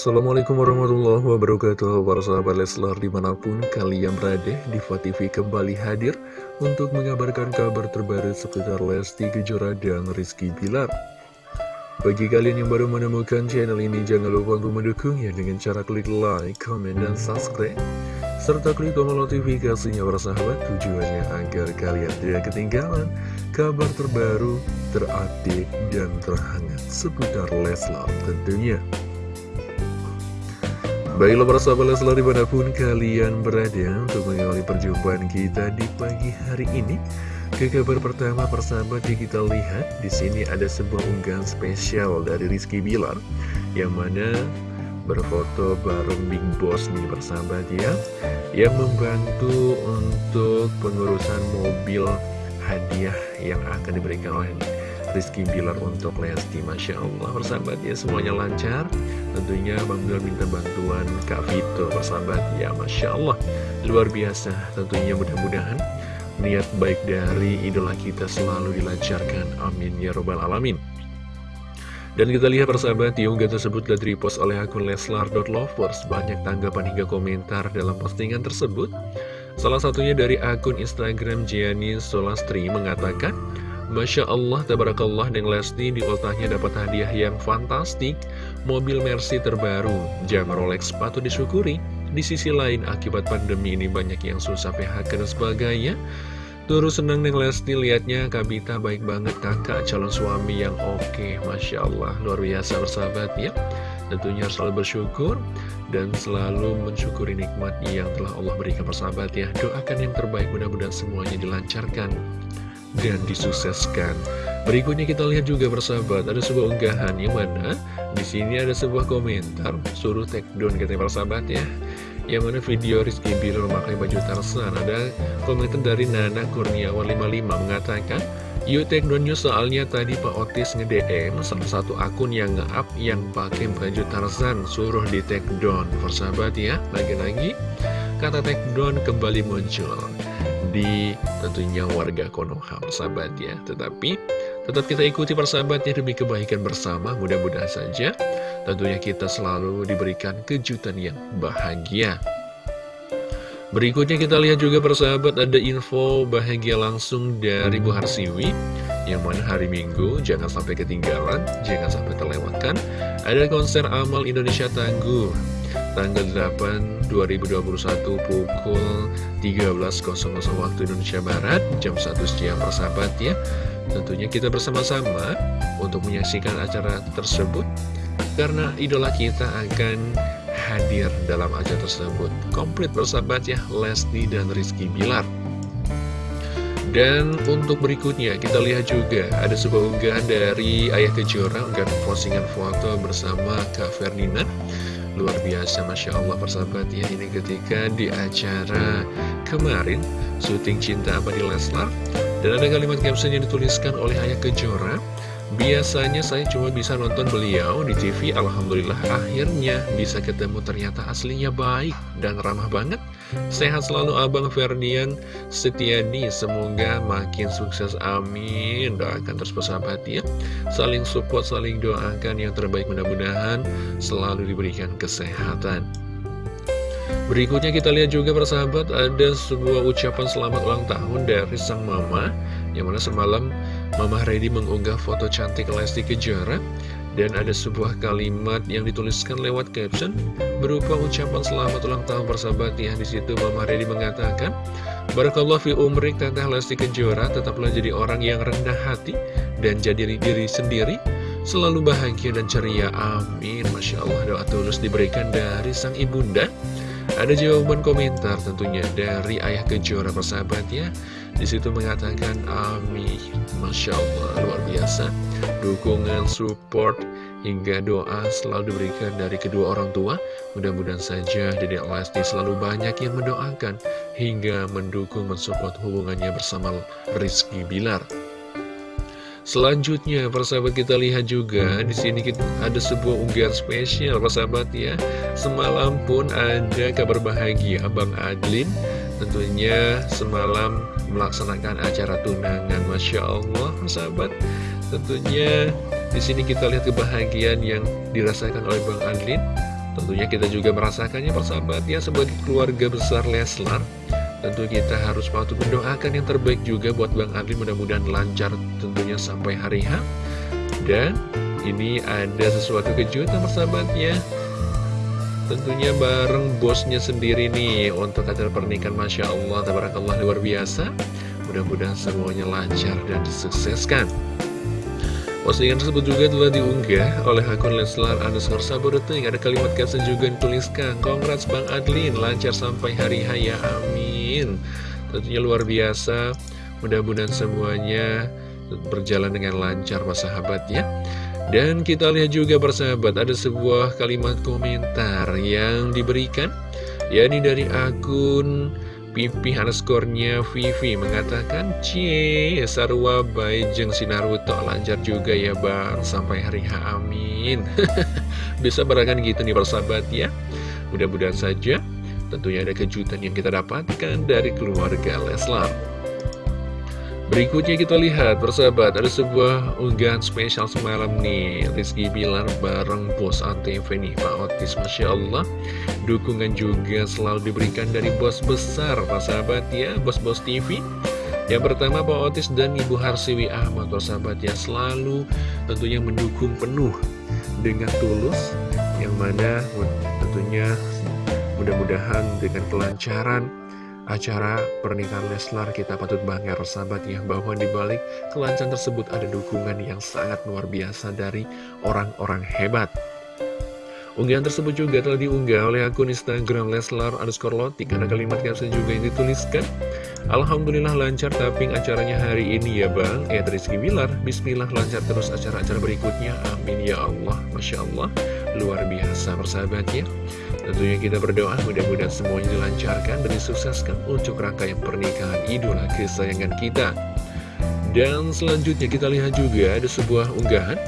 Assalamualaikum warahmatullahi wabarakatuh Para sahabat Leslar di mana pun kalian berada Diva TV kembali hadir Untuk mengabarkan kabar terbaru seputar Lesti Kejora dan Rizky Bilar Bagi kalian yang baru menemukan channel ini Jangan lupa untuk mendukungnya dengan cara klik like, comment, dan subscribe serta klik tombol notifikasinya para sahabat tujuannya agar kalian tidak ketinggalan kabar terbaru, terupdate, dan terhangat seputar Leslar tentunya. Baiklah para sahabat Leslar di mana pun kalian berada untuk mengawali perjumpaan kita di pagi hari ini. Ke kabar pertama persahabat yang kita lihat di sini ada sebuah unggahan spesial dari Rizky Bilar yang mana berfoto bareng Big Boss nih persahabat ya yang membantu untuk pengurusan mobil hadiah yang akan diberikan oleh Rizky Bilar untuk Lesti Masya Allah. Persahabat ya semuanya lancar. Tentunya Bang Bilar minta bantuan Kak Vito persahabat. Ya Masya Allah luar biasa. Tentunya mudah-mudahan niat baik dari idola kita selalu dilancarkan. Amin ya robbal alamin. Dan kita lihat persahabat, diunggah tersebut telah repost oleh akun leslar.lovers. Banyak tanggapan hingga komentar dalam postingan tersebut. Salah satunya dari akun Instagram Gianni Solastri mengatakan, Masya Allah, Tabarakallah dan Lesti di ultahnya dapat hadiah yang fantastik, mobil Mercy terbaru, jam Rolex patut disyukuri. Di sisi lain, akibat pandemi ini banyak yang susah PHK dan sebagainya. Terus senang nih Lesti liatnya Kabita baik banget kakak calon suami yang oke. Masya Allah luar biasa bersahabat ya. Tentunya selalu bersyukur dan selalu mensyukuri nikmat yang telah Allah berikan persahabat ya. Doakan yang terbaik mudah-mudahan semuanya dilancarkan dan disukseskan. Berikutnya kita lihat juga bersahabat ada sebuah unggahan yang mana di sini ada sebuah komentar suruh take down katanya persahabat ya yang mana video Rizky Bilar memakai baju Tarzan. Ada komentar dari Nana Kurniawan 55 mengatakan Yuk take down news soalnya tadi Pak Otis nge-DM salah satu akun yang nge-up yang pakai baju Tarzan suruh di take down. Persahabat ya lagi-lagi kata take down kembali muncul di tentunya warga Konoha persahabat ya. Tetapi tetap kita ikuti persahabatnya demi kebaikan bersama. Mudah-mudahan saja Tentunya kita selalu diberikan kejutan yang bahagia. Berikutnya kita lihat juga persahabat ada info bahagia langsung dari Bu Harsiwi. Yang mana hari Minggu jangan sampai ketinggalan, jangan sampai terlewatkan Ada konser Amal Indonesia Tangguh Tanggal 8 2021 pukul 13.00 waktu Indonesia Barat Jam 1 siang persahabat ya. Tentunya kita bersama-sama untuk menyaksikan acara tersebut karena idola kita akan hadir dalam acara tersebut. Komplit bersahabat ya Lesti dan Rizky Bilar. Dan untuk berikutnya kita lihat juga ada sebuah unggahan dari Ayah Kejora Unggahan postingan foto bersama Kak Ferdinand Luar biasa Masya Allah persahabat ya. Ini ketika di acara kemarin syuting Cinta Apa di Leslar Dan ada kalimat caption yang dituliskan oleh Ayah Kejora Biasanya saya cuma bisa nonton beliau di TV Alhamdulillah akhirnya bisa ketemu ternyata aslinya baik dan ramah banget. Sehat selalu Abang Ferdian. Setiadi Semoga makin sukses amin. Doakan terus persahabat ya. Saling support, saling doakan yang terbaik mudah-mudahan Selalu diberikan kesehatan. Berikutnya kita lihat juga persahabat Ada sebuah ucapan selamat ulang tahun dari sang mama Yang mana semalam Mama Reddy mengunggah foto cantik Lesti Kejora dan ada sebuah kalimat yang dituliskan lewat caption berupa ucapan selamat ulang tahun persahabat. Ya di situ Mama Reddy mengatakan Barakallah fi umrik Teteh Lesti Kejora tetaplah jadi orang yang rendah hati dan jadi diri sendiri selalu bahagia dan ceria. Amin. Masya Allah doa tulus diberikan dari sang ibunda. Ada jawaban komentar tentunya dari ayah kejora persahabat ya. Di situ mengatakan amin Masya Allah luar biasa. Dukungan, support, hingga doa selalu diberikan dari kedua orang tua. Mudah-mudahan saja Dedek Lesti selalu banyak yang mendoakan Hingga mendukung mensupport hubungannya bersama Rizky Bilar. Selanjutnya, persahabat kita lihat juga di sini kita ada sebuah unggahan spesial, persahabat ya. Semalam pun ada kabar bahagia Abang Adlin tentunya semalam melaksanakan acara tunangan, masya Allah, persahabat. Tentunya di sini kita lihat kebahagiaan yang dirasakan oleh Bang Adlin. Tentunya kita juga merasakannya persahabat ya sebagai keluarga besar Leslar Tentu kita harus patut mendoakan yang terbaik juga buat Bang Adli mudah-mudahan lancar tentunya sampai hari H Dan ini ada sesuatu kejutan persahabatnya Tentunya bareng bosnya sendiri nih untuk acara pernikahan Masya Allah, Tabarakallah luar biasa Mudah-mudahan semuanya lancar dan disukseskan Postingan tersebut juga telah diunggah oleh akun Leslar underscore Sabodeting. Ada kalimat caption juga yang tuliskan, Congrats Bang Adlin, lancar sampai hari haya, amin. Tentunya luar biasa, mudah-mudahan semuanya berjalan dengan lancar Pak sahabat ya. Dan kita lihat juga persahabat, ada sebuah kalimat komentar yang diberikan, yakni dari akun Pipi underscore-nya Vivi mengatakan Cie Sarwa Baijeng Sinaruto lancar juga ya bang. Sampai hari H amin. Bisa berakan gitu nih persahabat ya. Mudah-mudahan saja Tentunya ada kejutan yang kita dapatkan dari keluarga Leslar Berikutnya kita lihat, persahabat, ada sebuah unggahan spesial semalam nih. Rizky Bilar bareng bos ANTV nih, Pak Otis Masya Allah. Dukungan juga selalu diberikan dari bos besar, Pak sahabat ya, bos-bos TV Yang pertama Pak Otis dan Ibu Harsiwi Ahmad, Pak sahabat ya, selalu tentunya mendukung penuh dengan tulus. Yang mana tentunya mudah-mudahan dengan kelancaran acara pernikahan Leslar kita patut bangga sahabat ya bahwa di balik kelancaran tersebut ada dukungan yang sangat luar biasa dari orang-orang hebat. Unggahan tersebut juga telah diunggah oleh akun Instagram Leslar underscore Lotik Ada kalimat caption juga yang dituliskan Alhamdulillah lancar tapping acaranya hari ini ya bang. Eh Rizky Bilar Bismillah lancar terus acara-acara berikutnya. Amin ya Allah Masya Allah Luar biasa persahabatnya Tentunya kita berdoa mudah-mudahan semuanya dilancarkan dan disukseskan untuk rangkaian pernikahan idola kesayangan kita dan selanjutnya kita lihat juga ada sebuah unggahan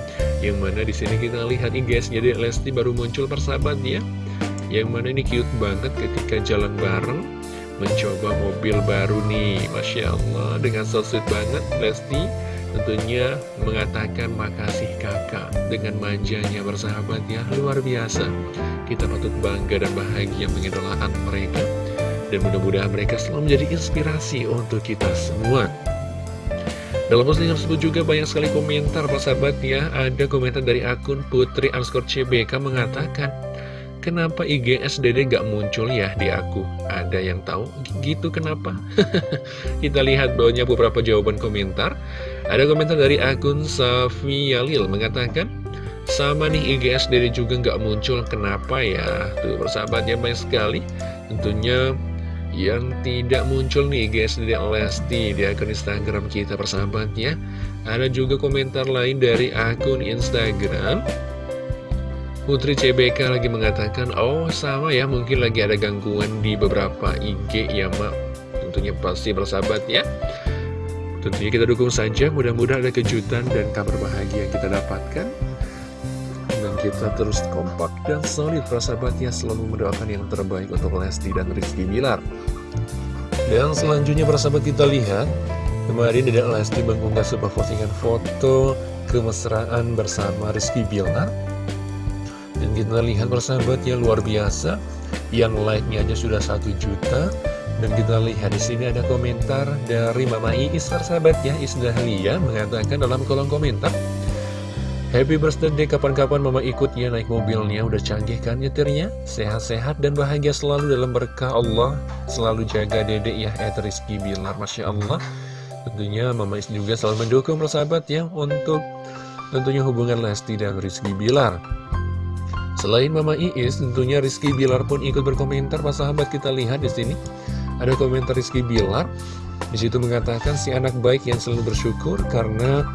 yang mana di sini kita lihat nih guys, jadi Lesti baru muncul persahabat ya. Yang mana ini cute banget ketika jalan bareng mencoba mobil baru nih. Masya Allah, dengan so banget Lesti tentunya mengatakan makasih kakak dengan manjanya bersahabat ya luar biasa kita patut bangga dan bahagia mengidolakan mereka dan mudah-mudahan mereka selalu menjadi inspirasi untuk kita semua dalam postingan tersebut juga banyak sekali komentar sahabat ya Ada komentar dari akun Putri underscore CBK mengatakan Kenapa IGSDD gak muncul ya di aku? Ada yang tahu? Gitu kenapa? Kita lihat banyak beberapa jawaban komentar Ada komentar dari akun Safi Yalil mengatakan Sama nih IGSDD juga gak muncul, kenapa ya? Tuh persahabatnya banyak sekali. Tentunya yang tidak muncul nih guys dari Lesti di akun Instagram kita persahabatnya. Ada juga komentar lain dari akun Instagram. Putri CBK lagi mengatakan oh sama ya mungkin lagi ada gangguan di beberapa IG ya mak. Tentunya pasti bersahabat ya tentunya kita dukung saja mudah-mudahan ada kejutan dan kabar bahagia yang kita dapatkan kita terus kompak dan solid persahabatnya selalu mendoakan yang terbaik untuk Lesti dan Rizky Bilar. Dan selanjutnya persahabat kita lihat, kemarin tidak Lesti mengunggah sebuah postingan foto kemesraan bersama Rizky Bilar. Dan kita lihat persahabatnya luar biasa, yang like-nya aja sudah satu juta. Dan kita lihat di sini ada komentar dari Mama Iis persahabat ya, Isdahlia mengatakan dalam kolom komentar, Happy birthday kapan-kapan mama ikutnya naik mobilnya. Udah canggih kan nyetirnya? Sehat-sehat dan bahagia selalu dalam berkah Allah. Selalu jaga dedek ya Ed Rizky Bilar. Masya Allah. Tentunya mama Is juga selalu mendukung persahabat ya Untuk tentunya hubungan Lesti dan Rizky Bilar. Selain Mama Iis, tentunya Rizky Bilar pun ikut berkomentar. Pak sahabat kita lihat di sini ada komentar Rizky Bilar. Di situ mengatakan si anak baik yang selalu bersyukur karena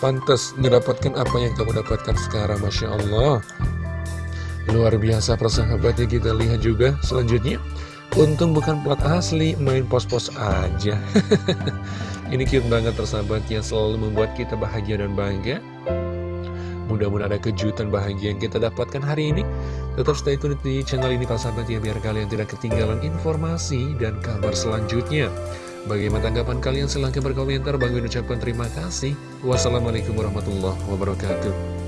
pantas mendapatkan apa yang kamu dapatkan sekarang. Masya Allah. Luar biasa persahabatnya kita lihat juga selanjutnya. Untung bukan plat asli, main pos-pos aja. Ini cute banget persahabat yang selalu membuat kita bahagia dan bangga Mudah-mudahan ada kejutan bahagia yang kita dapatkan hari ini Tetap stay tune di channel ini persahabat ya Biar kalian tidak ketinggalan informasi dan kabar selanjutnya Bagaimana tanggapan kalian? Silahkan berkomentar. Bang ucapkan terima kasih. Wassalamualaikum warahmatullahi wabarakatuh.